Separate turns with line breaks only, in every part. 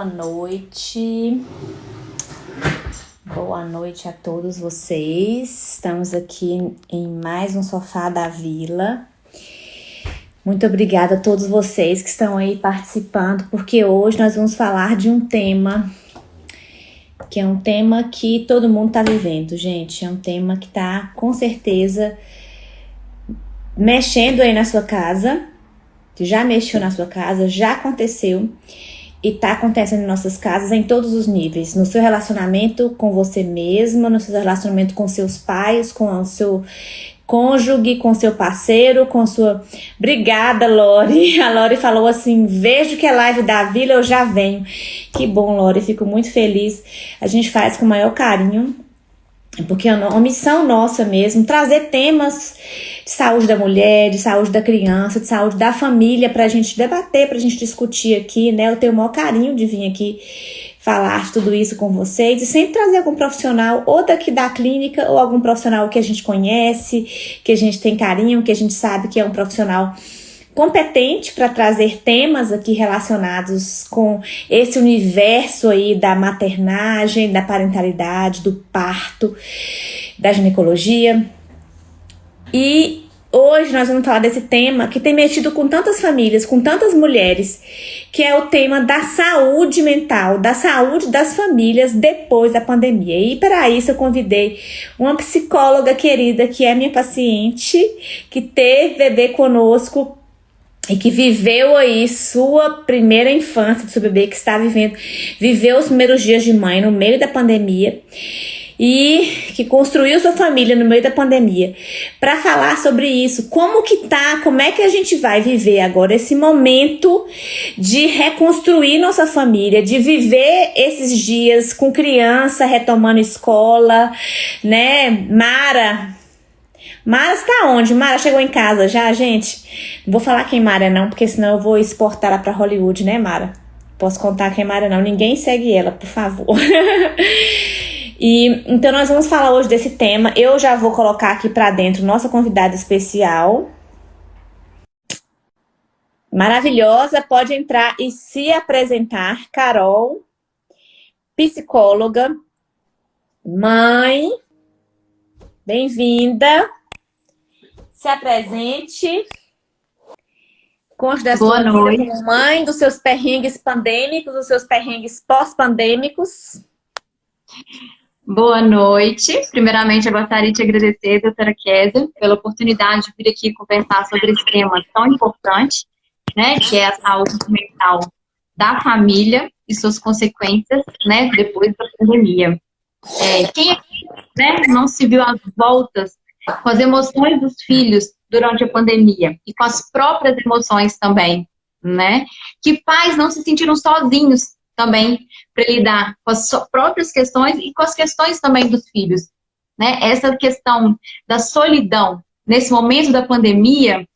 boa noite. Boa noite a todos vocês. Estamos aqui em mais um Sofá da Vila. Muito obrigada a todos vocês que estão aí participando, porque hoje nós vamos falar de um tema que é um tema que todo mundo está vivendo, gente. É um tema que está com certeza mexendo aí na sua casa, já mexeu na sua casa, já aconteceu e tá acontecendo em nossas casas em todos os níveis, no seu relacionamento com você mesma, no seu relacionamento com seus pais, com o seu cônjuge, com seu parceiro, com sua. Obrigada, Lori. A Lori falou assim: vejo que é live da vila, eu já venho. Que bom, Lori, fico muito feliz. A gente faz com o maior carinho, porque uma missão nossa mesmo, trazer temas de saúde da mulher, de saúde da criança, de saúde da família, para a gente debater, para a gente discutir aqui, né? Eu tenho o maior carinho de vir aqui falar tudo isso com vocês e sempre trazer algum profissional, ou daqui da clínica, ou algum profissional que a gente conhece, que a gente tem carinho, que a gente sabe que é um profissional competente para trazer temas aqui relacionados com esse universo aí da maternagem, da parentalidade, do parto, da ginecologia. E Hoje nós vamos falar desse tema que tem mexido com tantas famílias, com tantas mulheres, que é o tema da saúde mental, da saúde das famílias depois da pandemia. E para isso eu convidei uma psicóloga querida que é minha paciente, que teve bebê conosco e que viveu aí sua primeira infância do seu bebê, que está vivendo, viveu os primeiros dias de mãe no meio da pandemia e que construiu sua família no meio da pandemia, para falar sobre isso, como que tá, como é que a gente vai viver agora esse momento de reconstruir nossa família, de viver esses dias com criança retomando escola, né? Mara, Mara está onde? Mara chegou em casa já, gente? Não vou falar quem Mara é não, porque senão eu vou exportar ela para Hollywood, né, Mara? Posso contar quem Mara não. Ninguém segue ela, por favor. E então nós vamos falar hoje desse tema. Eu já vou colocar aqui para dentro nossa convidada especial. Maravilhosa, pode entrar e se apresentar. Carol, psicóloga, mãe, bem-vinda. Se apresente. Conte da
Boa sua noite.
mãe, dos seus perrengues pandêmicos, dos seus perrengues pós-pandêmicos.
Boa noite. Primeiramente, eu gostaria de agradecer, doutora Kézia, pela oportunidade de vir aqui conversar sobre esse tema tão importante, né, que é a saúde mental da família e suas consequências, né, depois da pandemia. É, quem aqui, né, não se viu às voltas com as emoções dos filhos durante a pandemia e com as próprias emoções também, né? Que pais não se sentiram sozinhos também para lidar com as próprias questões e com as questões também dos filhos. Né? Essa questão da solidão nesse momento da pandemia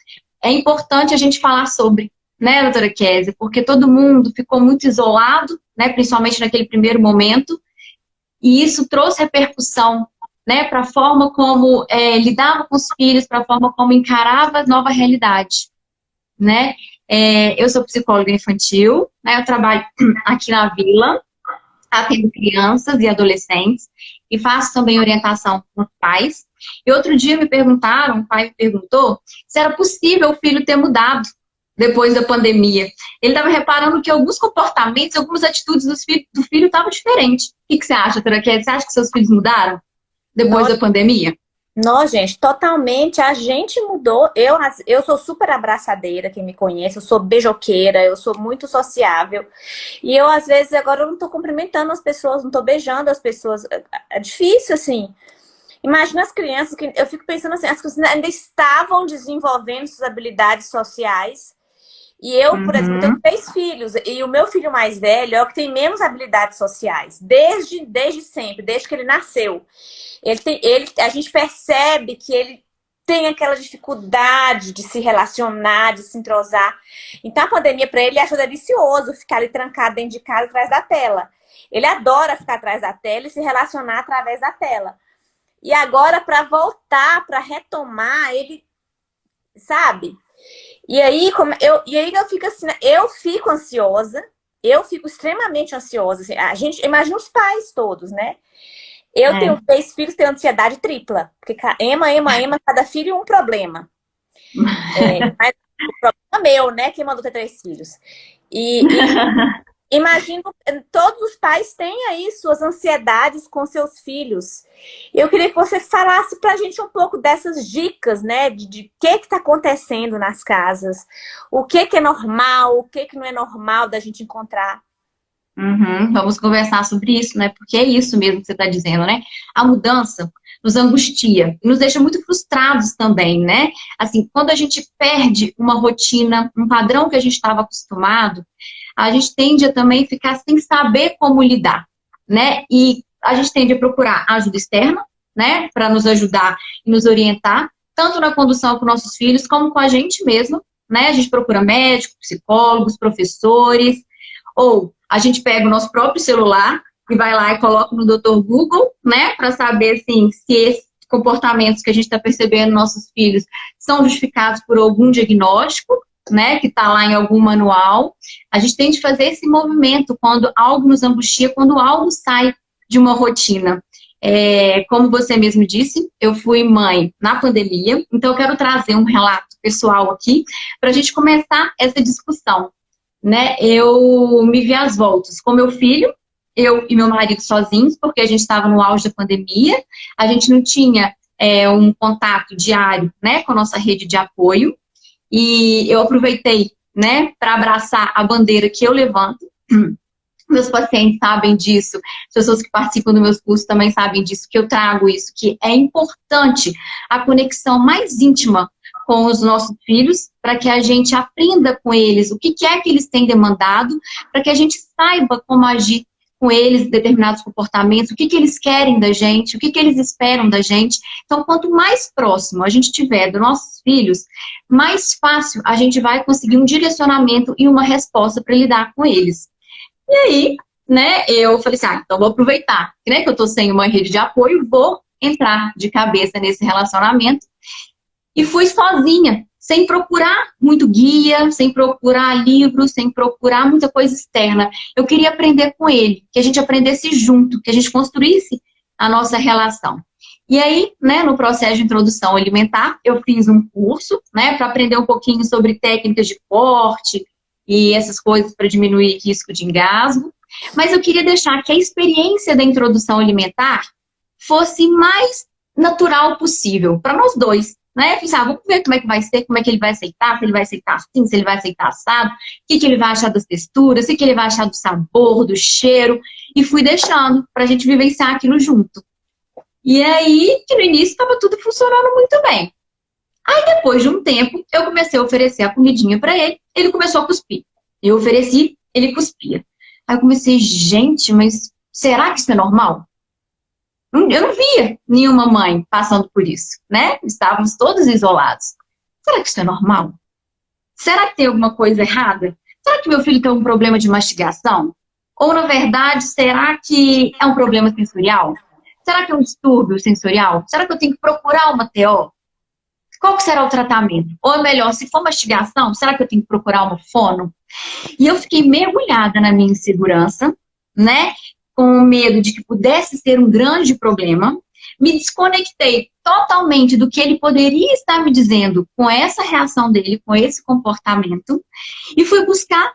é importante a gente falar sobre, né, doutora Kézia? Porque todo mundo ficou muito isolado, né, principalmente naquele primeiro momento, e isso trouxe repercussão né, para a forma como é, lidava com os filhos, para a forma como encarava a nova realidade. Né? É, eu sou psicóloga infantil, né, eu trabalho aqui na Vila, atendo crianças e adolescentes e faço também orientação com os pais. E outro dia me perguntaram, um pai me perguntou, se era possível o filho ter mudado depois da pandemia. Ele estava reparando que alguns comportamentos, algumas atitudes do filho, estavam diferentes. O que, que você acha, Traquete? Você acha que seus filhos mudaram depois da pandemia?
Não, gente, totalmente. A gente mudou. Eu, eu sou super abraçadeira, quem me conhece. Eu sou beijoqueira, eu sou muito sociável. E eu, às vezes, agora eu não tô cumprimentando as pessoas, não tô beijando as pessoas. É, é difícil, assim. Imagina as crianças, que eu fico pensando assim, as crianças ainda estavam desenvolvendo suas habilidades sociais e eu, por exemplo, tenho uhum. três filhos. E o meu filho mais velho é o que tem menos habilidades sociais. Desde, desde sempre, desde que ele nasceu. Ele tem, ele, a gente percebe que ele tem aquela dificuldade de se relacionar, de se entrosar. Então a pandemia para ele ajuda delicioso ficar ali trancado dentro de casa atrás da tela. Ele adora ficar atrás da tela e se relacionar através da tela. E agora para voltar, para retomar, ele sabe? E aí, como eu, e aí eu fico assim, eu fico ansiosa, eu fico extremamente ansiosa. Assim, a gente, imagina os pais todos, né? Eu é. tenho três filhos, tenho ansiedade tripla. Porque ema, ema, ema, cada filho um problema. É, mas o problema é meu, né? Quem mandou ter três filhos. E, e imagino, todos os pais têm aí suas ansiedades com seus filhos. Eu queria que você falasse pra gente um pouco dessas dicas, né? De, de que que tá acontecendo nas casas. O que que é normal, o que que não é normal da gente encontrar.
Uhum, vamos conversar sobre isso, né? Porque é isso mesmo que você está dizendo, né? A mudança nos angustia, nos deixa muito frustrados também, né? Assim, quando a gente perde uma rotina, um padrão que a gente estava acostumado, a gente tende a também ficar sem saber como lidar, né? E a gente tende a procurar ajuda externa, né? Para nos ajudar e nos orientar, tanto na condução com nossos filhos, como com a gente mesmo, né? A gente procura médicos, psicólogos, professores, ou a gente pega o nosso próprio celular e vai lá e coloca no Dr. Google, né, para saber assim, se esses comportamentos que a gente está percebendo nos nossos filhos são justificados por algum diagnóstico, né, que está lá em algum manual. A gente tem de fazer esse movimento quando algo nos angustia, quando algo sai de uma rotina. É, como você mesmo disse, eu fui mãe na pandemia, então eu quero trazer um relato pessoal aqui para a gente começar essa discussão. Né? Eu me vi às voltas com meu filho, eu e meu marido sozinhos, porque a gente estava no auge da pandemia, a gente não tinha é, um contato diário né, com a nossa rede de apoio, e eu aproveitei né, para abraçar a bandeira que eu levanto. Meus pacientes sabem disso, as pessoas que participam dos meus cursos também sabem disso, que eu trago isso, que é importante a conexão mais íntima com os nossos filhos, para que a gente aprenda com eles o que é que eles têm demandado, para que a gente saiba como agir com eles determinados comportamentos, o que, que eles querem da gente, o que, que eles esperam da gente. Então, quanto mais próximo a gente tiver dos nossos filhos, mais fácil a gente vai conseguir um direcionamento e uma resposta para lidar com eles. E aí, né, eu falei assim, ah, então vou aproveitar, né, que eu tô sem uma rede de apoio, vou entrar de cabeça nesse relacionamento. E fui sozinha, sem procurar muito guia, sem procurar livros, sem procurar muita coisa externa. Eu queria aprender com ele, que a gente aprendesse junto, que a gente construísse a nossa relação. E aí, né, no processo de introdução alimentar, eu fiz um curso, né, para aprender um pouquinho sobre técnicas de corte e essas coisas para diminuir risco de engasgo. Mas eu queria deixar que a experiência da introdução alimentar fosse mais natural possível para nós dois, né? Pensar, ah, vamos ver como é que vai ser, como é que ele vai aceitar, se ele vai aceitar assim, se ele vai aceitar assado, o que, que ele vai achar das texturas, o que, que ele vai achar do sabor, do cheiro, e fui deixando para a gente vivenciar aquilo junto. E aí, que no início estava tudo funcionando muito bem. Aí, depois de um tempo, eu comecei a oferecer a comidinha para ele, ele começou a cuspir. Eu ofereci, ele cuspia. Aí eu comecei, gente, mas será que isso é normal? Eu não via nenhuma mãe passando por isso, né? Estávamos todos isolados. Será que isso é normal? Será que tem alguma coisa errada? Será que meu filho tem um problema de mastigação? Ou, na verdade, será que é um problema sensorial? Será que é um distúrbio sensorial? Será que eu tenho que procurar uma TO? Qual será o tratamento? Ou melhor, se for mastigação, será que eu tenho que procurar uma fono? E eu fiquei mergulhada na minha insegurança, né? Com medo de que pudesse ser um grande problema, me desconectei totalmente do que ele poderia estar me dizendo com essa reação dele, com esse comportamento, e fui buscar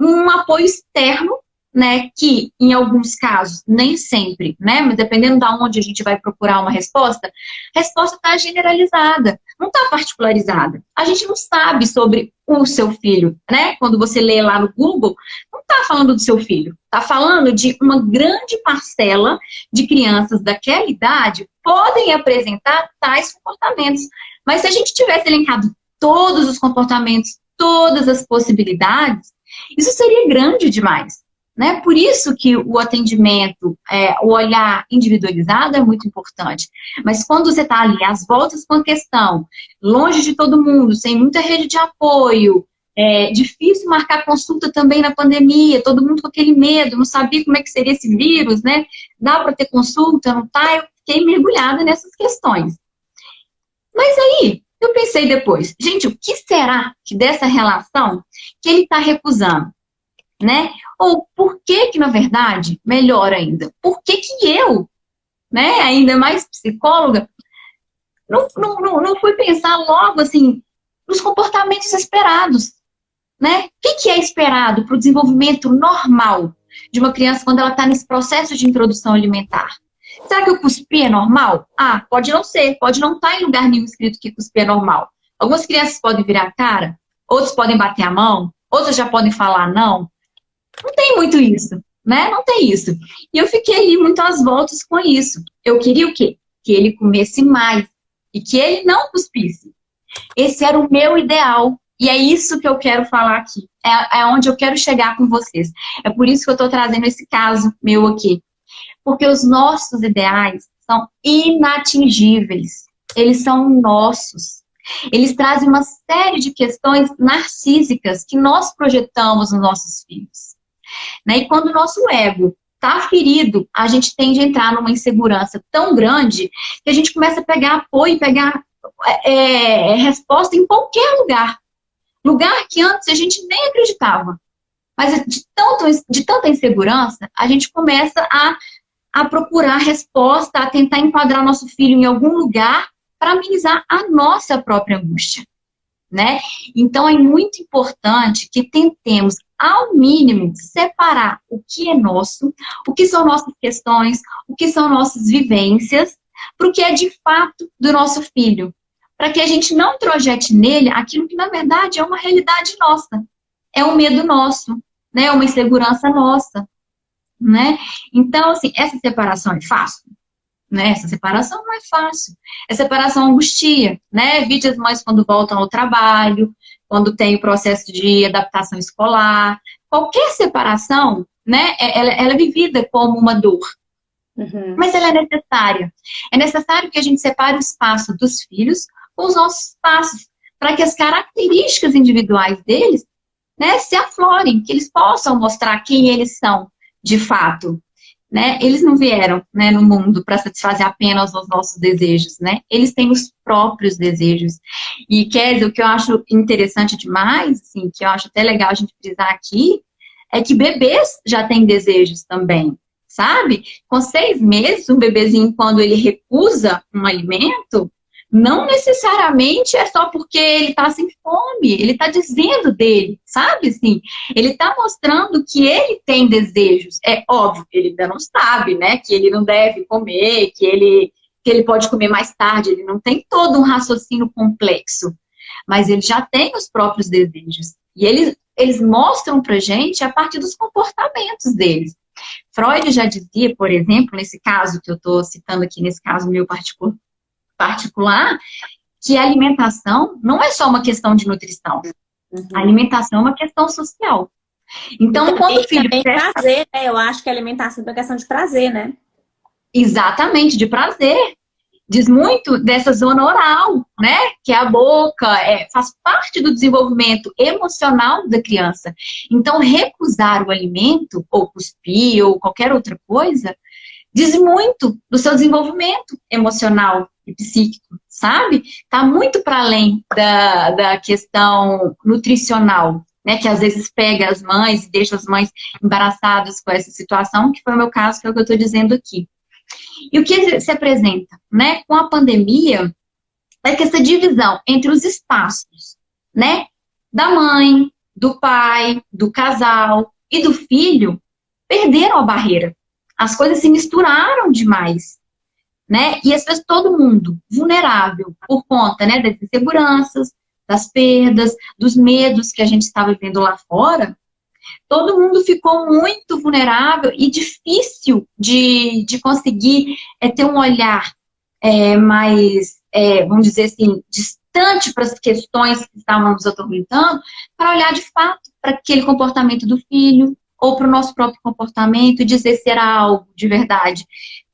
um apoio externo né, que em alguns casos, nem sempre, né, mas dependendo de onde a gente vai procurar uma resposta, a resposta está generalizada, não está particularizada. A gente não sabe sobre o seu filho, né? Quando você lê lá no Google, não está falando do seu filho, está falando de uma grande parcela de crianças daquela idade podem apresentar tais comportamentos. Mas se a gente tivesse elencado todos os comportamentos, todas as possibilidades, isso seria grande demais. Né? Por isso que o atendimento, é, o olhar individualizado é muito importante. Mas quando você está ali, às voltas com a questão, longe de todo mundo, sem muita rede de apoio, é difícil marcar consulta também na pandemia, todo mundo com aquele medo, não sabia como é que seria esse vírus, né? Dá para ter consulta, não tá? Eu fiquei mergulhada nessas questões. Mas aí, eu pensei depois, gente, o que será que dessa relação que ele está recusando? né? Ou por que que, na verdade, melhor ainda, por que que eu, né, ainda mais psicóloga, não, não, não, não fui pensar logo, assim, nos comportamentos esperados, né? O que, que é esperado para o desenvolvimento normal de uma criança quando ela está nesse processo de introdução alimentar? Será que o cuspir é normal? Ah, pode não ser, pode não estar tá em lugar nenhum escrito que cuspir é normal. Algumas crianças podem virar a cara, outras podem bater a mão, outras já podem falar não. Não tem muito isso, né? Não tem isso. E eu fiquei ali muito às voltas com isso. Eu queria o quê? Que ele comesse mais e que ele não cuspisse. Esse era o meu ideal. E é isso que eu quero falar aqui. É, é onde eu quero chegar com vocês. É por isso que eu estou trazendo esse caso meu aqui. Porque os nossos ideais são inatingíveis. Eles são nossos. Eles trazem uma série de questões narcísicas que nós projetamos nos nossos filhos. Né? E quando o nosso ego está ferido, a gente tende a entrar numa insegurança tão grande que a gente começa a pegar apoio, pegar é, é, resposta em qualquer lugar. Lugar que antes a gente nem acreditava. Mas de, tanto, de tanta insegurança, a gente começa a, a procurar resposta, a tentar enquadrar nosso filho em algum lugar para amenizar a nossa própria angústia. Né? Então, é muito importante que tentemos, ao mínimo, separar o que é nosso, o que são nossas questões, o que são nossas vivências, para o que é de fato do nosso filho para que a gente não projete nele aquilo que, na verdade, é uma realidade nossa. É um medo nosso, né? É uma insegurança nossa, né? Então, assim, essa separação é fácil? Né? Essa separação não é fácil. Essa separação angustia, né? Vídeos as mães quando voltam ao trabalho, quando tem o processo de adaptação escolar. Qualquer separação, né? É, ela, ela é vivida como uma dor. Uhum. Mas ela é necessária. É necessário que a gente separe o espaço dos filhos com os nossos passos, para que as características individuais deles né, se aflorem, que eles possam mostrar quem eles são de fato. Né? Eles não vieram né, no mundo para satisfazer apenas os nossos desejos, né? Eles têm os próprios desejos. E, Kézia, o que eu acho interessante demais, assim, que eu acho até legal a gente frisar aqui, é que bebês já têm desejos também, sabe? Com seis meses, um bebezinho, quando ele recusa um alimento, não necessariamente é só porque ele está sem fome, ele está dizendo dele, sabe? Assim, ele está mostrando que ele tem desejos. É óbvio, ele ainda não sabe, né? Que ele não deve comer, que ele, que ele pode comer mais tarde, ele não tem todo um raciocínio complexo. Mas ele já tem os próprios desejos. E eles, eles mostram pra gente a partir dos comportamentos deles. Freud já dizia, por exemplo, nesse caso que eu estou citando aqui, nesse caso meu particular, particular, que a alimentação não é só uma questão de nutrição. Uhum. A alimentação é uma questão social. Então,
e quando o filho... Também presta... prazer, né? Eu acho que a alimentação é uma questão de prazer, né?
Exatamente, de prazer. Diz muito dessa zona oral, né? Que é a boca, é, faz parte do desenvolvimento emocional da criança. Então, recusar o alimento, ou cuspir, ou qualquer outra coisa, diz muito do seu desenvolvimento emocional e psíquico, sabe? Está muito para além da, da questão nutricional, né? Que às vezes pega as mães e deixa as mães embaraçadas com essa situação, que foi o meu caso, que é o que eu estou dizendo aqui. E o que se apresenta, né? Com a pandemia, é que essa divisão entre os espaços, né? Da mãe, do pai, do casal e do filho, perderam a barreira. As coisas se misturaram demais né? E as pessoas, todo mundo vulnerável por conta, né, das inseguranças, das perdas, dos medos que a gente está vivendo lá fora, todo mundo ficou muito vulnerável e difícil de, de conseguir é, ter um olhar é, mais, é, vamos dizer assim, distante para as questões que estavam nos atormentando, para olhar de fato para aquele comportamento do filho, ou para o nosso próprio comportamento e dizer se era algo de verdade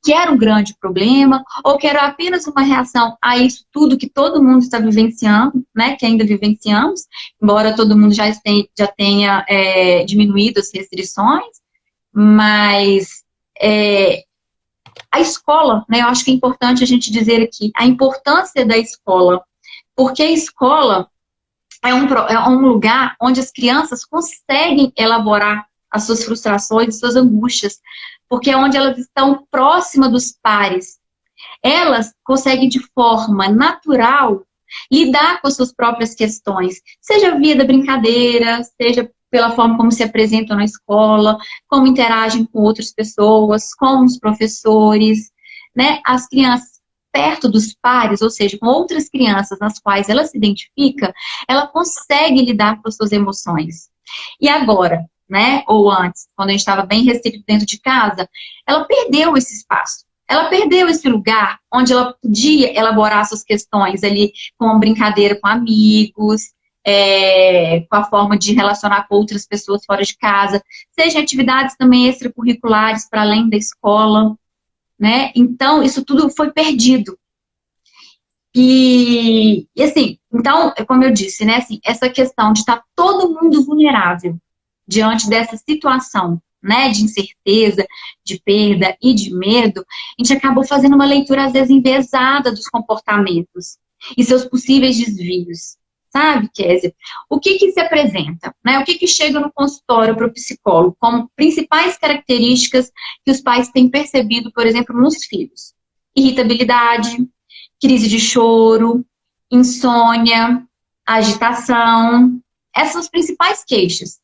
que era um grande problema, ou que era apenas uma reação a isso tudo que todo mundo está vivenciando, né, que ainda vivenciamos, embora todo mundo já, tenha, já tenha é, diminuído as restrições, mas é, a escola, né, eu acho que é importante a gente dizer aqui, a importância da escola, porque a escola é um, é um lugar onde as crianças conseguem elaborar as suas frustrações, as suas angústias, porque é onde elas estão próximas dos pares. Elas conseguem de forma natural lidar com as suas próprias questões, seja via da brincadeira, seja pela forma como se apresentam na escola, como interagem com outras pessoas, com os professores, né? As crianças perto dos pares, ou seja, com outras crianças nas quais ela se identifica, ela consegue lidar com as suas emoções. E agora, né, ou antes, quando a gente estava bem restrito dentro de casa, ela perdeu esse espaço. Ela perdeu esse lugar onde ela podia elaborar suas questões ali com uma brincadeira com amigos, é, com a forma de relacionar com outras pessoas fora de casa, seja atividades também extracurriculares para além da escola, né? Então, isso tudo foi perdido. E, e, assim, então, como eu disse, né, assim, essa questão de estar tá todo mundo vulnerável diante dessa situação, né, de incerteza, de perda e de medo, a gente acabou fazendo uma leitura, às vezes, envezada dos comportamentos e seus possíveis desvios. Sabe, Kézia? O que que se apresenta? Né? O que que chega no consultório para o psicólogo como principais características que os pais têm percebido, por exemplo, nos filhos? Irritabilidade, crise de choro, insônia, agitação. Essas são as principais queixas.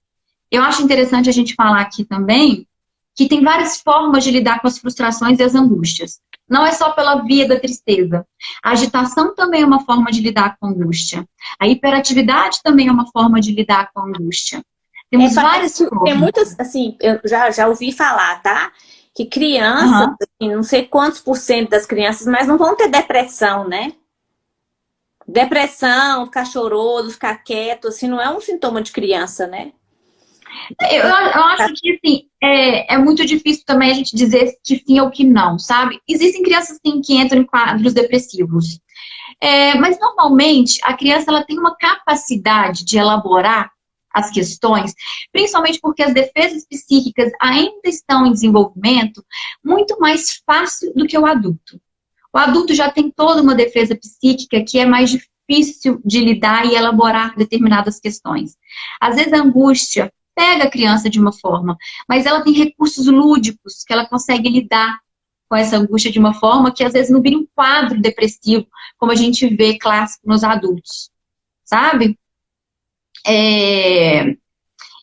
Eu acho interessante a gente falar aqui também que tem várias formas de lidar com as frustrações e as angústias. Não é só pela via da tristeza. A agitação também é uma forma de lidar com a angústia. A hiperatividade também é uma forma de lidar com a angústia.
Temos é, várias formas. Tem muitas, assim, eu já, já ouvi falar, tá? Que crianças, uhum. assim, não sei quantos por cento das crianças, mas não vão ter depressão, né? Depressão, ficar choroso, ficar quieto, assim, não é um sintoma de criança, né?
Eu, eu acho que, assim, é, é muito difícil também a gente dizer que sim ou que não, sabe? Existem crianças, sim, que entram em quadros depressivos. É, mas, normalmente, a criança ela tem uma capacidade de elaborar as questões, principalmente porque as defesas psíquicas ainda estão em desenvolvimento, muito mais fácil do que o adulto. O adulto já tem toda uma defesa psíquica que é mais difícil de lidar e elaborar determinadas questões. Às vezes a angústia pega a criança de uma forma, mas ela tem recursos lúdicos que ela consegue lidar com essa angústia de uma forma que às vezes não vira um quadro depressivo, como a gente vê clássico nos adultos, sabe? É...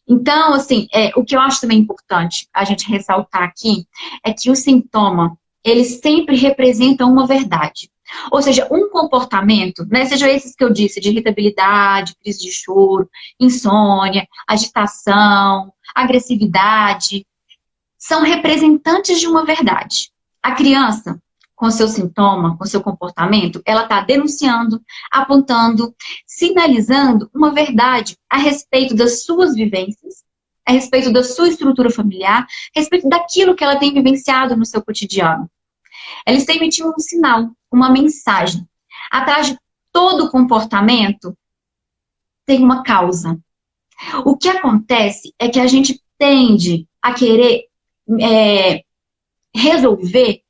Então, assim, é, o que eu acho também importante a gente ressaltar aqui é que o sintoma, ele sempre representa uma verdade. Ou seja, um comportamento, né, seja esses que eu disse, de irritabilidade, crise de choro, insônia, agitação, agressividade, são representantes de uma verdade. A criança, com seu sintoma, com seu comportamento, ela está denunciando, apontando, sinalizando uma verdade a respeito das suas vivências, a respeito da sua estrutura familiar, a respeito daquilo que ela tem vivenciado no seu cotidiano. Ela está emitindo um sinal, uma mensagem. Atrás de todo comportamento tem uma causa. O que acontece é que a gente tende a querer é, resolver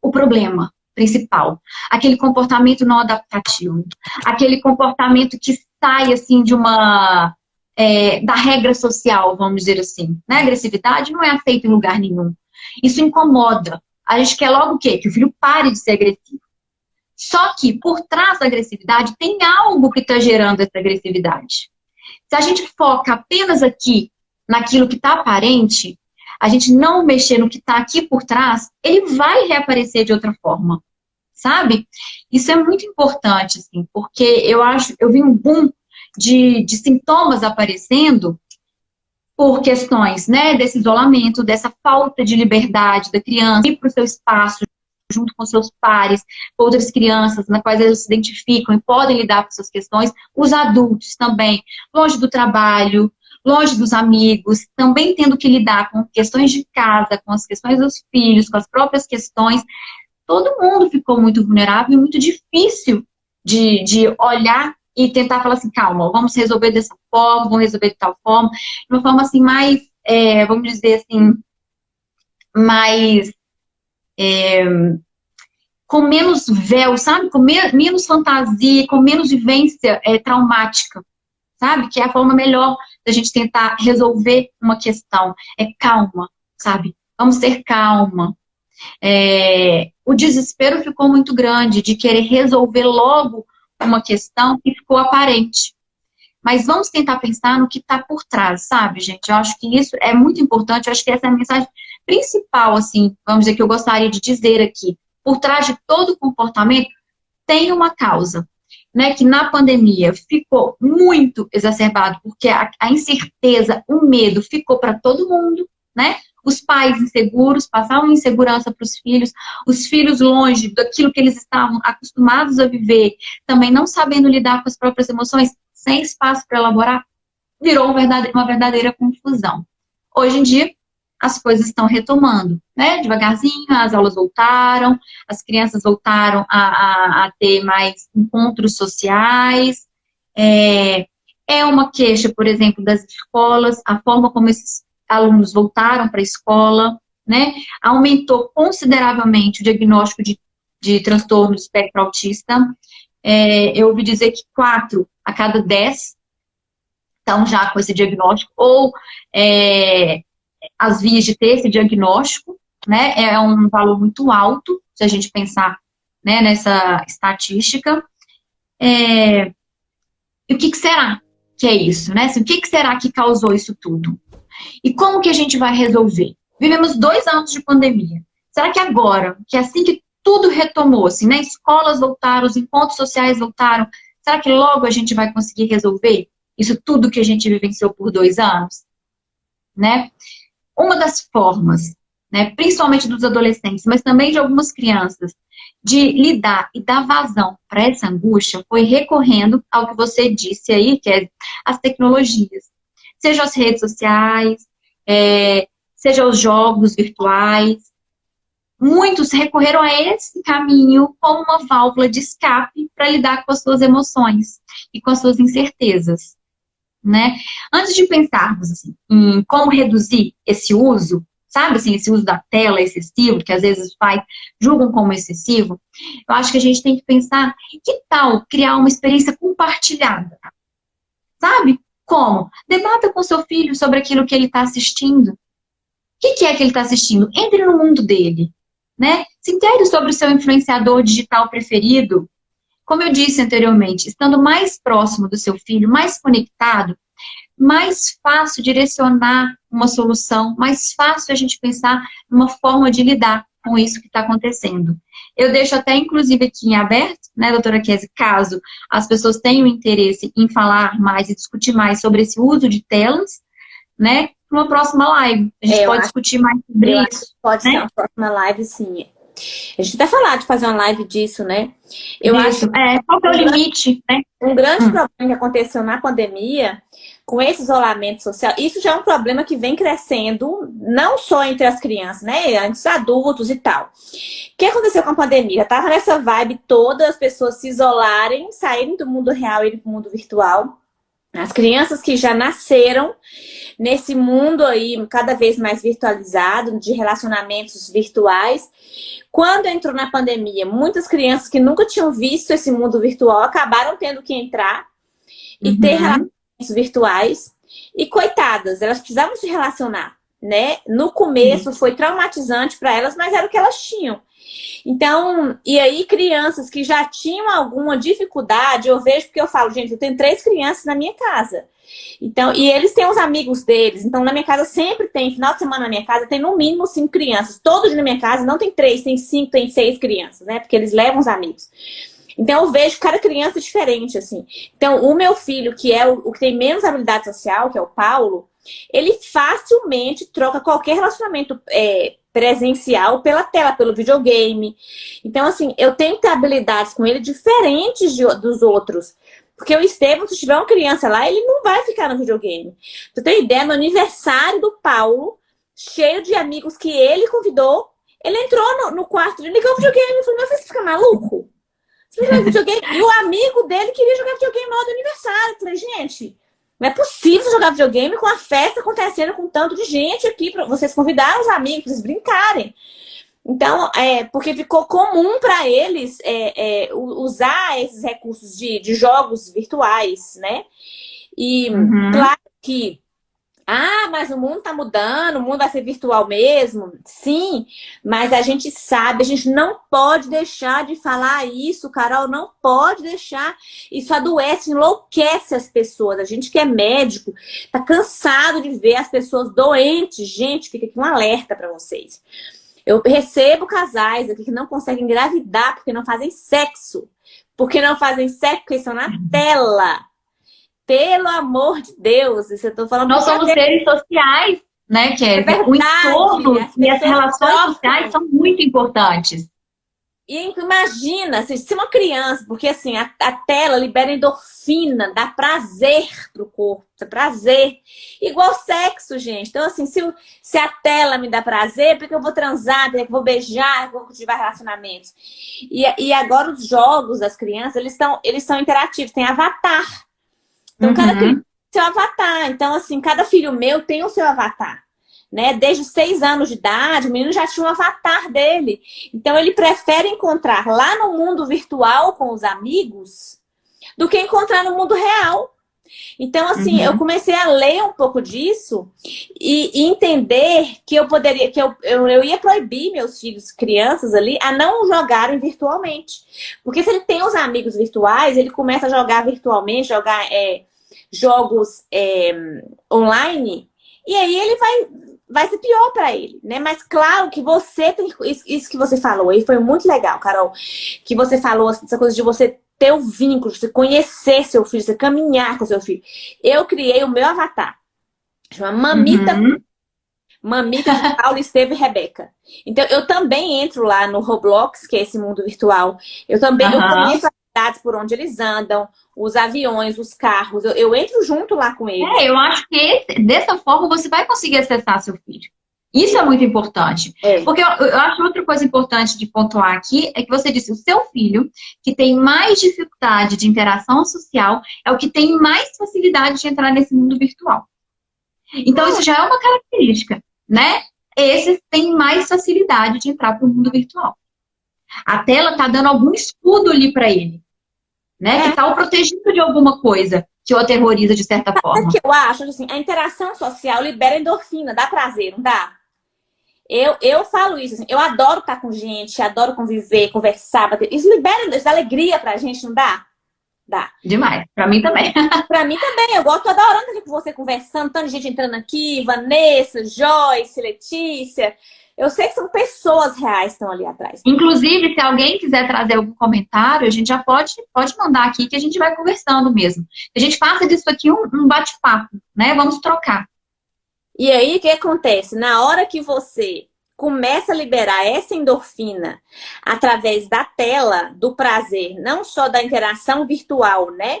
o problema principal. Aquele comportamento não adaptativo. Aquele comportamento que sai, assim, de uma... É, da regra social, vamos dizer assim. Né? A agressividade não é aceita em lugar nenhum. Isso incomoda a gente quer logo o quê? Que o filho pare de ser agressivo. Só que por trás da agressividade tem algo que está gerando essa agressividade. Se a gente foca apenas aqui naquilo que está aparente, a gente não mexer no que está aqui por trás, ele vai reaparecer de outra forma, sabe? Isso é muito importante, assim, porque eu acho, eu vi um boom de, de sintomas aparecendo por questões né, desse isolamento, dessa falta de liberdade da criança, ir para o seu espaço junto com seus pares, outras crianças na quais eles se identificam e podem lidar com suas questões, os adultos também, longe do trabalho, longe dos amigos, também tendo que lidar com questões de casa, com as questões dos filhos, com as próprias questões, todo mundo ficou muito vulnerável e muito difícil de, de olhar e tentar falar assim, calma, vamos resolver dessa forma, vamos resolver de tal forma, de uma forma assim mais, é, vamos dizer assim, mais é, com menos véu, sabe? Com me menos fantasia, com menos vivência é, traumática, sabe? Que é a forma melhor da gente tentar resolver uma questão. É calma, sabe? Vamos ter calma. É, o desespero ficou muito grande de querer resolver logo uma questão que ficou aparente. Mas vamos tentar pensar no que está por trás, sabe, gente? Eu acho que isso é muito importante. Eu acho que essa é a mensagem principal, assim, vamos dizer, que eu gostaria de dizer aqui. Por trás de todo comportamento tem uma causa, né? Que na pandemia ficou muito exacerbado, porque a, a incerteza, o medo ficou para todo mundo, né? Os pais inseguros passavam insegurança para os filhos, os filhos longe daquilo que eles estavam acostumados a viver, também não sabendo lidar com as próprias emoções, sem espaço para elaborar, virou uma verdadeira confusão. Hoje em dia, as coisas estão retomando, né? Devagarzinho, as aulas voltaram, as crianças voltaram a, a, a ter mais encontros sociais. É, é uma queixa, por exemplo, das escolas, a forma como esses alunos voltaram para a escola, né? Aumentou consideravelmente o diagnóstico de, de transtorno do espectro autista. É, eu ouvi dizer que quatro a cada 10 estão já com esse diagnóstico, ou é, as vias de ter esse diagnóstico, né, é um valor muito alto, se a gente pensar né, nessa estatística. É, e o que, que, será que é isso, né? O que, que será que causou isso tudo? E como que a gente vai resolver? Vivemos dois anos de pandemia. Será que agora, que é assim que tudo retomou, assim, né? Escolas voltaram, os encontros sociais voltaram, Será que logo a gente vai conseguir resolver isso tudo que a gente vivenciou por dois anos? Né? Uma das formas, né, principalmente dos adolescentes, mas também de algumas crianças, de lidar e dar vazão para essa angústia foi recorrendo ao que você disse aí, que é as tecnologias. Seja as redes sociais, é, seja os jogos virtuais, muitos recorreram a esse caminho como uma válvula de escape para lidar com as suas emoções e com as suas incertezas. Né? Antes de pensarmos assim, em como reduzir esse uso, sabe assim, esse uso da tela excessivo, que às vezes os pais julgam como excessivo, eu acho que a gente tem que pensar, que tal criar uma experiência compartilhada? Sabe? Como? Debata com seu filho sobre aquilo que ele está assistindo. O que, que é que ele está assistindo? Entre no mundo dele né? Se intere sobre o seu influenciador digital preferido. Como eu disse anteriormente, estando mais próximo do seu filho, mais conectado, mais fácil direcionar uma solução, mais fácil a gente pensar numa forma de lidar com isso que está acontecendo. Eu deixo até, inclusive, aqui em aberto, né, doutora Kese, caso as pessoas tenham interesse em falar mais e discutir mais sobre esse uso de telas, né, numa próxima live. A gente é, pode discutir mais sobre isso.
Pode
né?
ser uma próxima live, sim. A gente até falar de fazer uma live disso, né?
Eu isso. acho. É, qual que é o limite, né?
Um grande hum. problema que aconteceu na pandemia, com esse isolamento social, isso já é um problema que vem crescendo, não só entre as crianças, né? Antes adultos e tal. O que aconteceu com a pandemia? Tava nessa vibe toda, as pessoas se isolarem, saírem do mundo real e ir para o mundo virtual. As crianças que já nasceram nesse mundo aí cada vez mais virtualizado, de relacionamentos virtuais. Quando entrou na pandemia, muitas crianças que nunca tinham visto esse mundo virtual acabaram tendo que entrar e uhum. ter relacionamentos virtuais. E coitadas, elas precisavam se relacionar, né? No começo uhum. foi traumatizante para elas, mas era o que elas tinham. Então, e aí crianças que já tinham alguma dificuldade, eu vejo porque eu falo, gente, eu tenho três crianças na minha casa. Então, e eles têm os amigos deles. Então, na minha casa sempre tem, final de semana na minha casa, tem no mínimo cinco crianças. Todos na minha casa não tem três, tem cinco, tem seis crianças, né? Porque eles levam os amigos. Então, eu vejo cada criança diferente, assim. Então, o meu filho, que é o, o que tem menos habilidade social, que é o Paulo, ele facilmente troca qualquer relacionamento é, presencial pela tela, pelo videogame. Então, assim, eu tenho que ter habilidades com ele diferentes de, dos outros. Porque o Estevam, se tiver uma criança lá, ele não vai ficar no videogame. Você tem ideia? No aniversário do Paulo, cheio de amigos que ele convidou, ele entrou no, no quarto, ligou o videogame e falou, meu filho, você fica maluco? Você jogar videogame? E o amigo dele queria jogar videogame no hora do aniversário. Eu falei, gente, não é possível jogar videogame com a festa acontecendo com tanto de gente aqui. Pra vocês convidaram os amigos, vocês brincarem. Então, é, porque ficou comum para eles é, é, usar esses recursos de, de jogos virtuais, né? E uhum. claro que ah, mas o mundo está mudando, o mundo vai ser virtual mesmo. Sim, mas a gente sabe, a gente não pode deixar de falar isso, Carol, não pode deixar. Isso adoece, enlouquece as pessoas. A gente que é médico, tá cansado de ver as pessoas doentes. Gente, fica aqui um alerta para vocês. Eu recebo casais aqui que não conseguem engravidar porque não fazem sexo. Porque não fazem sexo, porque estão na uhum. tela. Pelo amor de Deus, isso eu tô falando...
Nós somos é seres sociais, né, Kevin? É verdade, o entorno as e as relações sociais são muito importantes.
E imagina, se uma criança, porque assim, a, a, tela libera endorfina, dá prazer pro corpo, dá prazer. Igual sexo, gente. Então, assim, se, se a tela me dá prazer, porque eu vou transar, porque eu vou beijar, porque eu vou cultivar relacionamentos. E, e agora os jogos das crianças, eles, tão, eles são interativos, tem avatar. Então, uhum. cada criança tem seu avatar. Então, assim, cada filho meu tem o seu avatar. Né? Desde seis anos de idade, o menino já tinha um avatar dele. Então, ele prefere encontrar lá no mundo virtual com os amigos do que encontrar no mundo real. Então, assim, uhum. eu comecei a ler um pouco disso e, e entender que eu poderia, que eu, eu, eu, ia proibir meus filhos, crianças ali, a não jogarem virtualmente. Porque se ele tem os amigos virtuais, ele começa a jogar virtualmente, jogar é, jogos é, online, e aí ele vai, vai ser pior para ele, né? Mas claro que você tem isso, isso que você falou aí foi muito legal, Carol, que você falou essa coisa de você ter o um vínculo, você conhecer seu filho, você caminhar com seu filho. Eu criei o meu avatar, chama Mamita uhum. Mamita de Paulo, Esteve e Rebeca. Então, eu também entro lá no Roblox, que é esse mundo virtual. Eu também uhum. eu conheço as cidades por onde eles andam, os aviões, os carros. Eu, eu entro junto lá com eles.
É, eu acho que esse, dessa forma você vai conseguir acessar seu filho. Isso é muito importante. É. Porque eu, eu, acho outra coisa importante de pontuar aqui é que você disse, o seu filho, que tem mais dificuldade de interação social, é o que tem mais facilidade de entrar nesse mundo virtual. Então, isso já é uma característica, né? Esses têm mais facilidade de entrar para o mundo virtual. A tela está dando algum escudo ali para ele, né? É. Que está o protegido de alguma coisa que o aterroriza de certa forma.
O que eu acho, assim, a interação social libera endorfina, dá prazer, não dá? Eu, eu falo isso, assim, eu adoro estar com gente, adoro conviver, conversar, bater. Isso libera isso dá alegria pra gente, não dá? Dá.
Demais. Pra mim também.
pra mim também. Eu gosto, toda hora estar com você conversando, tanta gente entrando aqui, Vanessa, Joyce, Letícia. Eu sei que são pessoas reais que estão ali atrás.
Inclusive, se alguém quiser trazer algum comentário, a gente já pode, pode mandar aqui que a gente vai conversando mesmo. A gente faça disso aqui um, um bate-papo, né? Vamos trocar.
E aí, o que acontece? Na hora que você começa a liberar essa endorfina através da tela, do prazer, não só da interação virtual, né?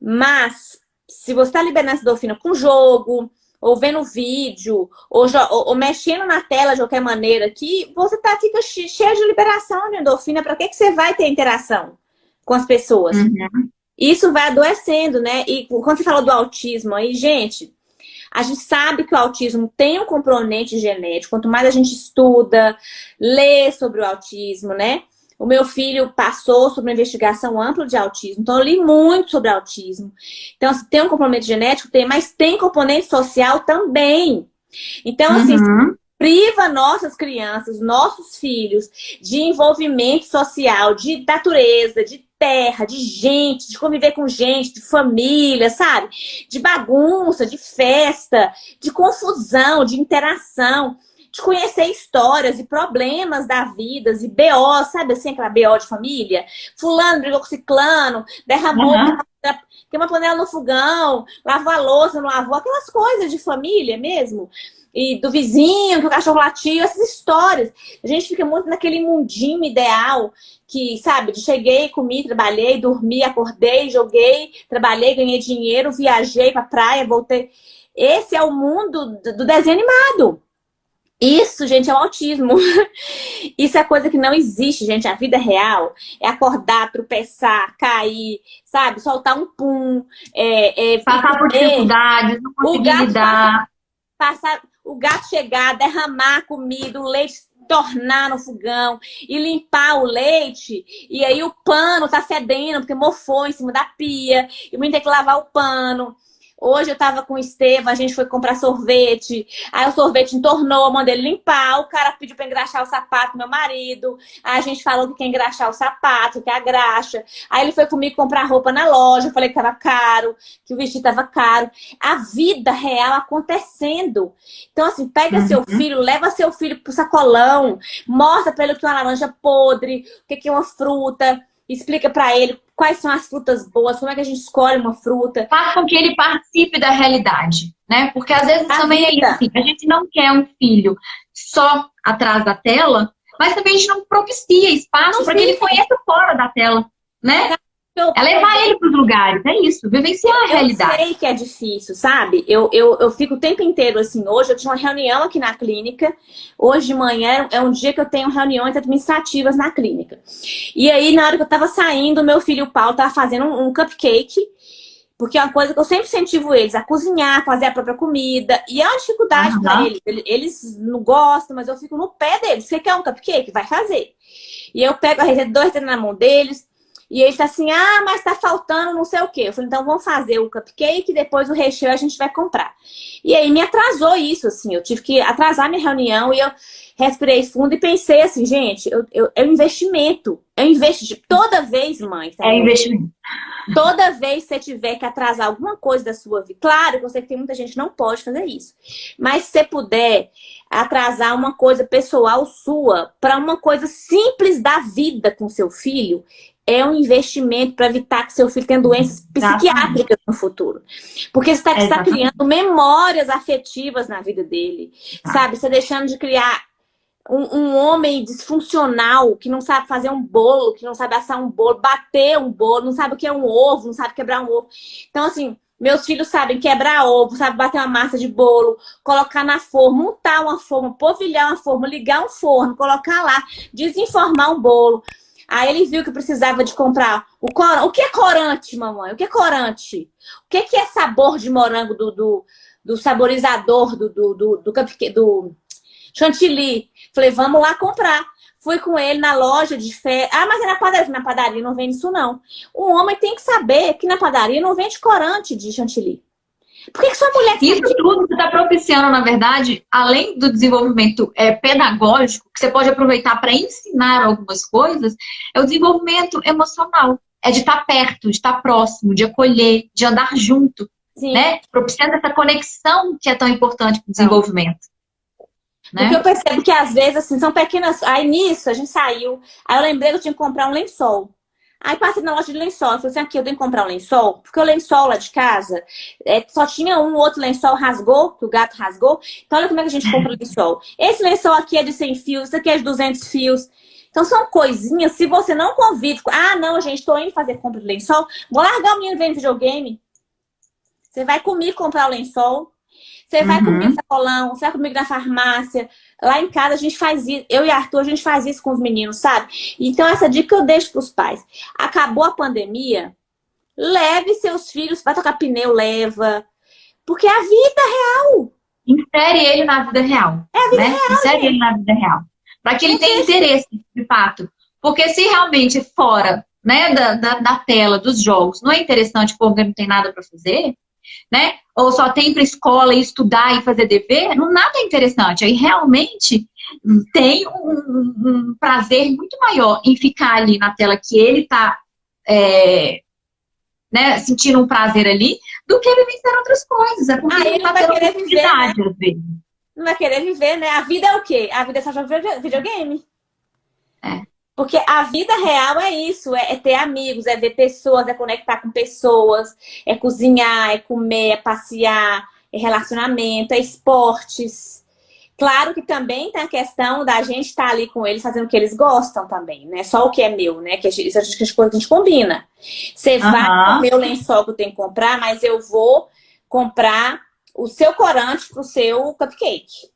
Mas, se você está liberando essa endorfina com jogo, ou vendo vídeo, ou, ou, ou, mexendo na tela de qualquer maneira, que você tá, fica cheio de liberação de endorfina, para que, que você vai ter interação com as pessoas? Uhum. Isso vai adoecendo, né? E quando você falou do autismo aí, gente, a gente sabe que o autismo tem um componente genético. Quanto mais a gente estuda, lê sobre o autismo, né? O meu filho passou sobre uma investigação ampla de autismo, então eu li muito sobre autismo. Então, se tem um componente genético, tem, mas tem componente social também. Então, assim, uhum. priva nossas crianças, nossos filhos, de envolvimento social, de natureza, de terra, de gente, de conviver com gente, de família, sabe? De bagunça, de festa, de confusão, de interação, de conhecer histórias e problemas da vida, e BO, sabe assim, aquela BO de família? Fulano brigou com ciclano, derramou, uhum. tem uma panela no fogão, lavou a louça, não lavou, aquelas coisas de família mesmo e do vizinho, que o cachorro latiu, essas histórias. A gente fica muito naquele mundinho ideal que, sabe, de cheguei, comi, trabalhei, dormi, acordei, joguei, trabalhei, ganhei dinheiro, viajei pra praia, voltei. Esse é o mundo do desenho animado. Isso, gente, é o autismo. Isso é coisa que não existe, gente. A vida real é acordar, tropeçar, cair, sabe? Soltar um pum. É,
é, passar por dificuldades, não conseguir lidar.
Passar, o gato chegar, derramar comida, o leite entornar no fogão e limpar o leite, e aí o pano tá fedendo, porque mofou em cima da pia, e o menino tem que lavar o pano. Hoje eu tava com o Estevam, a gente foi comprar sorvete. Aí o sorvete entornou, mandei ele limpar. O cara pediu pra engraxar o sapato, meu marido. Aí a gente falou que quer engraxar o sapato, que é a graxa. Aí ele foi comigo comprar roupa na loja. Eu falei que tava caro, que o vestido tava caro. A vida real acontecendo. Então, assim, pega uhum. seu filho, leva seu filho pro sacolão, mostra pra ele o que é uma laranja podre, o que é uma fruta explica para ele quais são as frutas boas, como é que a gente escolhe uma fruta.
Faz com que ele participe da realidade, né? Porque às vezes a também vida. é isso, assim, a gente não quer um filho só atrás da tela, mas também a gente não propicia espaço para que ele conheça fora da tela, né? Eu, é levar ele para os lugares, é isso, vivenciar a realidade.
Eu sei que é difícil, sabe? Eu, eu, eu fico o tempo inteiro assim. Hoje eu tinha uma reunião aqui na clínica. Hoje de manhã é um dia que eu tenho reuniões administrativas na clínica. E aí, na hora que eu tava saindo, meu filho o Paulo tava fazendo um, um cupcake. Porque é uma coisa que eu sempre incentivo eles a cozinhar, fazer a própria comida. E é uma dificuldade uhum. para eles. Eles não gostam, mas eu fico no pé deles. Você quer um cupcake? Vai fazer. E eu pego a receita, dois na mão deles e ele tá assim, ah, mas tá faltando não sei o quê. Eu falei, então vamos fazer o cupcake, depois o recheio a gente vai comprar. E aí me atrasou isso, assim, eu tive que atrasar minha reunião e eu respirei fundo e pensei assim, gente, eu, eu, é um investimento. É um investimento. Toda vez, mãe.
Tá é investimento.
Toda vez que você tiver que atrasar alguma coisa da sua vida, claro que eu sei que tem muita gente que não pode fazer isso. Mas se você puder atrasar uma coisa pessoal sua para uma coisa simples da vida com seu filho, é um investimento para evitar que seu filho tenha doenças psiquiátricas no futuro. Porque você está tá criando memórias afetivas na vida dele, tá. sabe? Você está deixando de criar um, um, homem disfuncional que não sabe fazer um bolo, que não sabe assar um bolo, bater um bolo, não sabe o que é um ovo, não sabe quebrar um ovo. Então, assim, meus filhos sabem quebrar ovo, sabem bater uma massa de bolo, colocar na forma, montar uma forma, polvilhar uma forma, ligar um forno, colocar lá, desenformar um bolo. Aí ele viu que precisava de comprar o corante. O que é corante, mamãe? O que é corante? O que é, sabor de morango do, do, do saborizador do, do, do, do, do chantilly? Falei, vamos lá comprar. Fui com ele na loja de fé. Ah, mas é na padaria. Na padaria não vende isso, não. O homem tem que saber que na padaria não vende corante de chantilly. Por que, que sua mulher...
Isso tudo está propiciando, na verdade, além do desenvolvimento é, pedagógico, que você pode aproveitar para ensinar algumas coisas, é o desenvolvimento emocional. É de estar tá perto, de estar tá próximo, de acolher, de andar junto. Sim. Né? Propiciando essa conexão que é tão importante para o desenvolvimento.
Né? Porque eu percebo que às vezes, assim, são pequenas... Aí nisso, a gente saiu, aí eu lembrei que eu tinha que comprar um lençol. Aí passei na loja de lençol, falei assim, aqui, eu tenho que comprar um lençol, porque o lençol lá de casa, é, só tinha um outro lençol, rasgou, que o gato rasgou. Então olha como é que a gente compra lençol. Esse lençol aqui é de 100 fios, esse aqui é de 200 fios. Então são coisinhas, se você não convida, ah, não, gente, tô indo fazer compra de lençol, vou largar o menino vendo videogame. Você vai comigo comprar o lençol, você vai uhum. comigo no sacolão, você vai comigo na farmácia. Lá em casa a gente faz isso. Eu e Arthur, a gente faz isso com os meninos, sabe? Então essa dica eu deixo para os pais. Acabou a pandemia, leve seus filhos, vai tocar pneu, leva. Porque é a vida real.
Insere ele na vida real. É a vida né? real. Insere ele na vida real. Para que ele tenha interesse, de fato. Porque se realmente fora né, da, da, da tela, dos jogos, não é interessante porque não tem nada para fazer, né? Ou só tem para escola estudar e fazer dever, não nada é interessante. Aí realmente tem um, um, prazer muito maior em ficar ali na tela que ele está é, né, sentindo um prazer ali, do que vivenciar outras coisas. É porque ah, ele
não
vai
querer viver, né? Não vai querer viver, né? A vida é o quê? A vida é só jogar videogame. É. Porque a vida real é isso, é, é, ter amigos, é ver pessoas, é conectar com pessoas, é cozinhar, é comer, é passear, é relacionamento, é esportes. Claro que também tem a questão da gente estar ali com eles fazendo o que eles gostam também, né? Só o que é meu, né? Que a gente, isso a gente combina. Você uhum. vai o meu lençol que eu tenho que comprar, mas eu vou comprar o seu corante pro seu cupcake.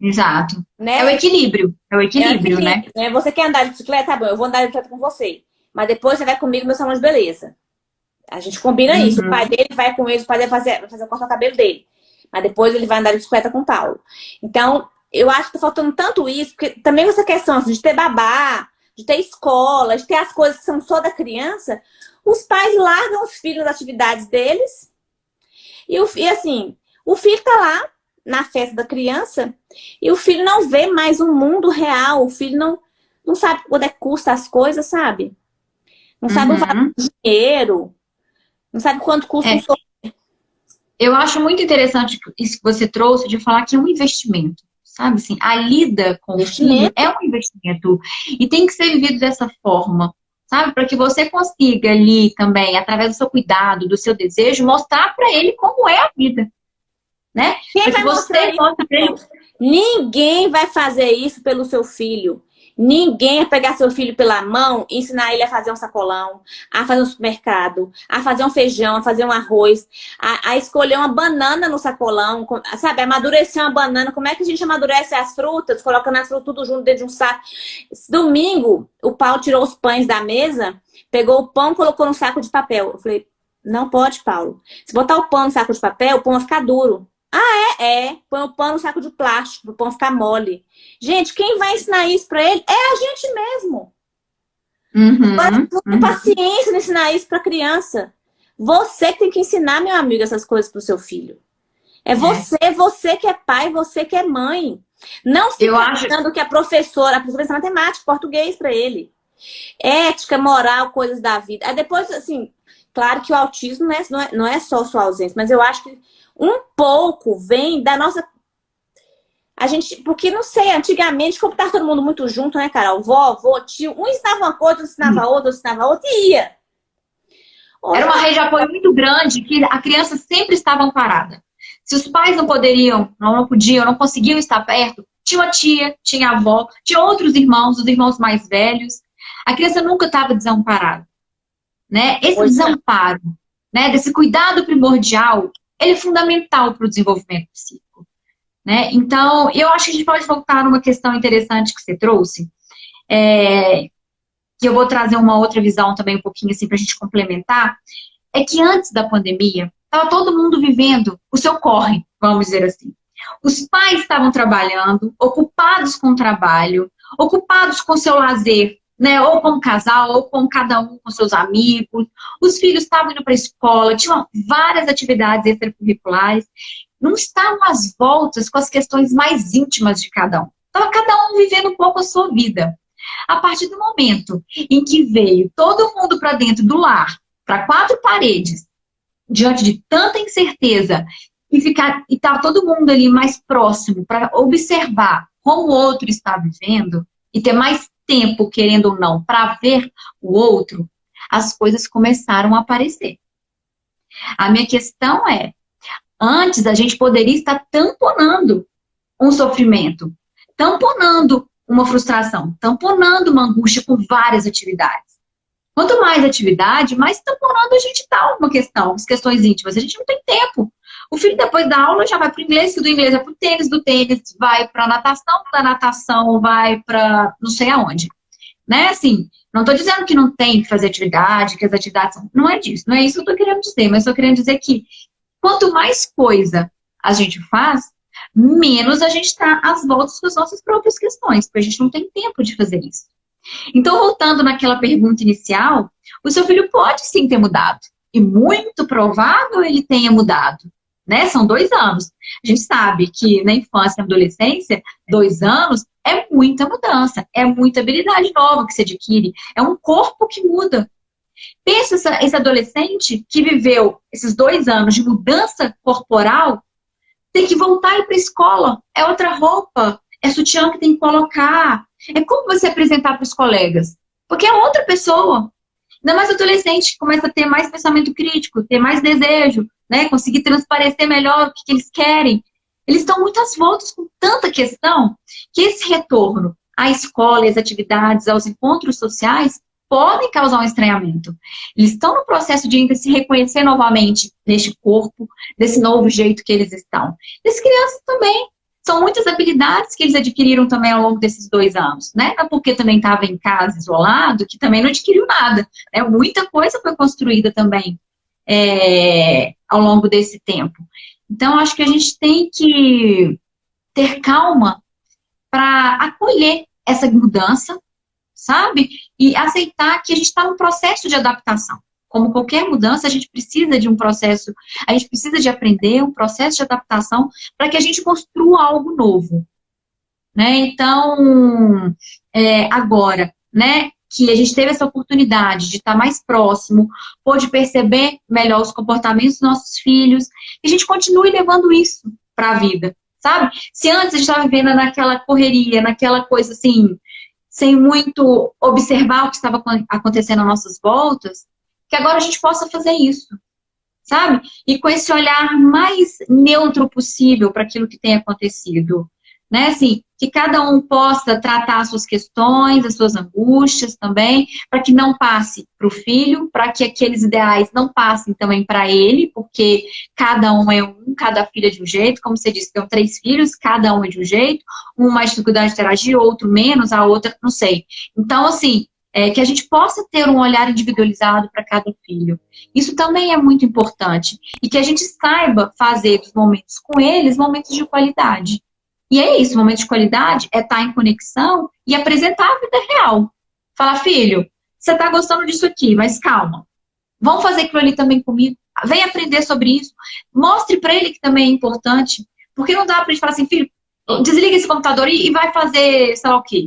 Exato. Né? É o equilíbrio. É o equilíbrio, é o equilíbrio né?
né? Você quer andar de bicicleta? Tá bom, eu vou andar de bicicleta com você. Mas depois você vai comigo no meu salão de beleza. A gente combina uhum. isso. O pai dele vai com ele, o pai dele vai fazer, vai fazer o corta-cabelo dele. Mas depois ele vai andar de bicicleta com o Paulo. Então, eu acho que tá faltando tanto isso, porque também essa questão assim, de ter babá, de ter escola, de ter as coisas que são só da criança, os pais largam os filhos das atividades deles. E, o, e assim, o filho tá lá na festa da criança e o filho não vê mais o um mundo real, o filho não, não sabe quanto é que custa as coisas, sabe? Não sabe uhum. o valor do dinheiro, não sabe quanto custa é. um
eu acho muito interessante isso que você trouxe de falar que é um investimento, sabe? Assim, a lida com o filho é um investimento e tem que ser vivido dessa forma, sabe? Para que você consiga ali também, através do seu cuidado, do seu desejo, mostrar para ele como é a vida, né?
Quem vai você mostra ele... Ninguém vai fazer isso pelo seu filho. Ninguém vai pegar seu filho pela mão e ensinar ele a fazer um sacolão, a fazer um supermercado, a fazer um feijão, a fazer um arroz, a, a escolher uma banana no sacolão, sabe? Amadurecer uma banana. Como é que a gente amadurece as frutas? Colocando as frutas tudo junto dentro de um saco. Domingo, o Paulo tirou os pães da mesa, pegou o pão colocou no saco de papel. Eu falei, não pode, Paulo. Se botar o pão no saco de papel, o pão vai ficar duro. Ah, é? É. Põe o pão no saco de plástico, para o pão ficar mole. Gente, quem vai ensinar isso para ele é a gente mesmo. Uhum, uhum. paciência de ensinar isso para criança. Você que tem que ensinar, meu amigo, essas coisas para o seu filho. É, é você, você que é pai, você que é mãe. Não fica Eu achando que a professora, a professora matemática, português para ele. Ética, moral, coisas da vida. Aí depois, assim, claro que o autismo não é, não é, não é só sua ausência, mas eu acho que um pouco vem da nossa... A gente, porque não sei, antigamente, como estava todo mundo muito junto, né, Carol? Vó, avô, tio, um ensinava uma coisa, outro ensinava hum. outra, outro ensinava outra e ia.
Era uma rede de apoio muito grande que a criança sempre estava amparada. Se os pais não poderiam, não, não podiam, não conseguiam estar perto, tinha uma tia, tinha a avó, tinha outros irmãos, os irmãos mais velhos. A criança nunca estava desamparada. Né? Esse pois desamparo, é. né, desse cuidado primordial, ele é fundamental para o desenvolvimento psíquico. Né? Então, eu acho que a gente pode voltar numa questão interessante que você trouxe, é, que eu vou trazer uma outra visão também um pouquinho assim para a gente complementar, é que antes da pandemia, estava todo mundo vivendo o seu corre, vamos dizer assim. Os pais estavam trabalhando, ocupados com o trabalho, ocupados com seu lazer, né? Ou como casal, ou com cada um com seus amigos. Os filhos estavam indo para a escola, tinham várias atividades extracurriculares. Não estavam às voltas com as questões mais íntimas de cada um. Estava cada um vivendo um pouco a sua vida. A partir do momento em que veio todo mundo para dentro do lar, para quatro paredes, diante de tanta incerteza, e ficar e tá todo mundo ali mais próximo para observar como o outro está vivendo e ter mais tempo, querendo ou não, para ver o outro, as coisas começaram a aparecer. A minha questão é, antes a gente poderia estar tamponando um sofrimento, tamponando uma frustração, tamponando uma angústia com várias atividades. Quanto mais atividade, mais tamponando a gente está uma questão, as questões íntimas. A gente não tem tempo. O filho, depois da aula, já vai para o inglês, do inglês vai para o tênis, do tênis vai para a natação, da natação vai para não sei aonde. Né? Assim, não estou dizendo que não tem que fazer atividade, que as atividades... Não é disso, não é isso que eu estou querendo dizer, mas estou querendo dizer que quanto mais coisa a gente faz, menos a gente está às voltas com as nossas próprias questões, porque a gente não tem tempo de fazer isso. Então, voltando naquela pergunta inicial, o seu filho pode sim ter mudado. E muito provável ele tenha mudado né? São dois anos. A gente sabe que na infância e na adolescência, dois anos é muita mudança, é muita habilidade nova que se adquire, é um corpo que muda. Pensa esse adolescente que viveu esses dois anos de mudança corporal, tem que voltar e ir para a escola, é outra roupa, é sutiã que tem que colocar, é como você apresentar para os colegas, porque é outra pessoa. Ainda mais adolescente, começa a ter mais pensamento crítico, ter mais desejo, né? Conseguir transparecer melhor o que, que eles querem. Eles estão muitas voltas com tanta questão que esse retorno à escola, às atividades, aos encontros sociais podem causar um estranhamento. Eles estão no processo de ainda se reconhecer novamente neste corpo, desse novo jeito que eles estão. E as crianças também. São muitas habilidades que eles adquiriram também ao longo desses dois anos, né? Não porque também estava em casa isolado, que também não adquiriu nada. Né? Muita coisa foi construída também é, ao longo desse tempo. Então, acho que a gente tem que ter calma para acolher essa mudança, sabe? E aceitar que a gente está no processo de adaptação. Como qualquer mudança, a gente precisa de um processo, a gente precisa de aprender um processo de adaptação para que a gente construa algo novo. Né? Então, é, agora, né, que a gente teve essa oportunidade de estar mais próximo, pôde perceber melhor os comportamentos dos nossos filhos, e a gente continue levando isso para a vida, sabe? Se antes a gente estava vivendo naquela correria, naquela coisa assim, sem muito observar o que estava acontecendo às nossas voltas, que agora a gente possa fazer isso, sabe? E com esse olhar mais neutro possível para aquilo que tem acontecido né? Assim, que cada um possa tratar as suas questões, as suas angústias também, para que não passe para o filho, para que aqueles ideais não passem também para ele, porque cada um é um, cada filho é de um jeito, como você disse, tem três filhos, cada um é de um jeito, um mais dificuldade de interagir, outro menos, a outra, não sei. Então, assim, é, que a gente possa ter um olhar individualizado para cada filho. Isso também é muito importante. E que a gente saiba fazer dos momentos com eles momentos de qualidade. E é isso, momento de qualidade é estar tá em conexão e apresentar a vida real. Falar, filho, você está gostando disso aqui, mas calma. Vamos fazer aquilo ali também comigo. Vem aprender sobre isso. Mostre para ele que também é importante. Porque não dá para gente falar assim, filho, desliga esse computador e vai fazer sei lá o quê.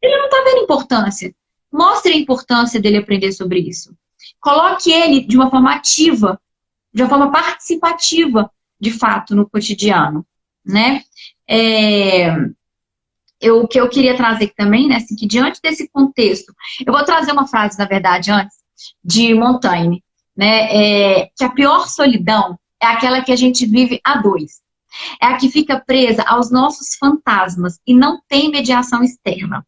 Ele não está vendo importância. Mostre a importância dele aprender sobre isso. Coloque ele de uma forma ativa, de uma forma participativa, de fato, no cotidiano, né? É, eu, o que eu queria trazer também, né, assim, que diante desse contexto, eu vou trazer uma frase, na verdade, antes, de Montaigne, né, é, que a pior solidão é aquela que a gente vive a dois. É a que fica presa aos nossos fantasmas e não tem mediação externa.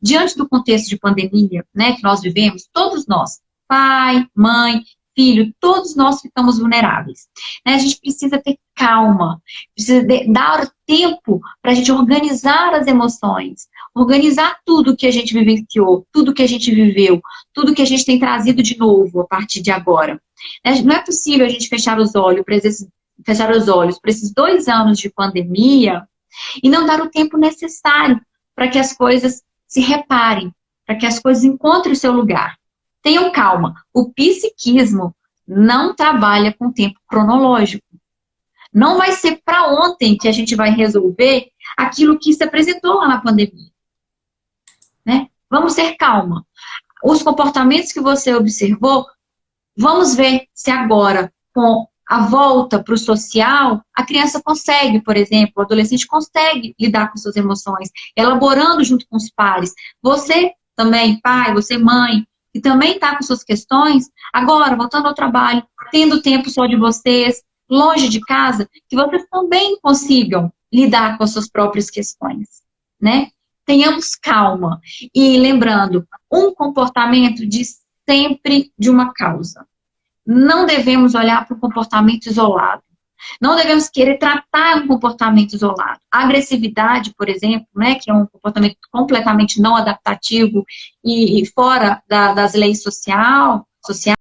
Diante do contexto de pandemia né, que nós vivemos, todos nós, pai, mãe, filho, todos nós ficamos vulneráveis. Né? A gente precisa ter calma, precisa dar tempo para a gente organizar as emoções, organizar tudo que a gente vivenciou, tudo que a gente viveu, tudo que a gente tem trazido de novo a partir de agora. Né? Não é possível a gente fechar os olhos para esses, fechar os olhos para esses dois anos de pandemia e não dar o tempo necessário para que as coisas se reparem, para que as coisas encontrem o seu lugar. Tenham calma, o psiquismo não trabalha com tempo cronológico. Não vai ser para ontem que a gente vai resolver aquilo que se apresentou lá na pandemia. Né? Vamos ter calma. Os comportamentos que você observou, vamos ver se agora, com a volta para o social, a criança consegue, por exemplo, o adolescente consegue lidar com suas emoções, elaborando junto com os pares. Você também, pai, você mãe, que também está com suas questões, agora, voltando ao trabalho, tendo tempo só de vocês, longe de casa, que vocês também consigam lidar com as suas próprias questões, né? Tenhamos calma. E lembrando, um comportamento diz sempre de uma causa. Não devemos olhar para o comportamento isolado. Não devemos querer tratar um comportamento isolado. A agressividade, por exemplo, né, que é um comportamento completamente não adaptativo e, e fora da, das leis social, sociais,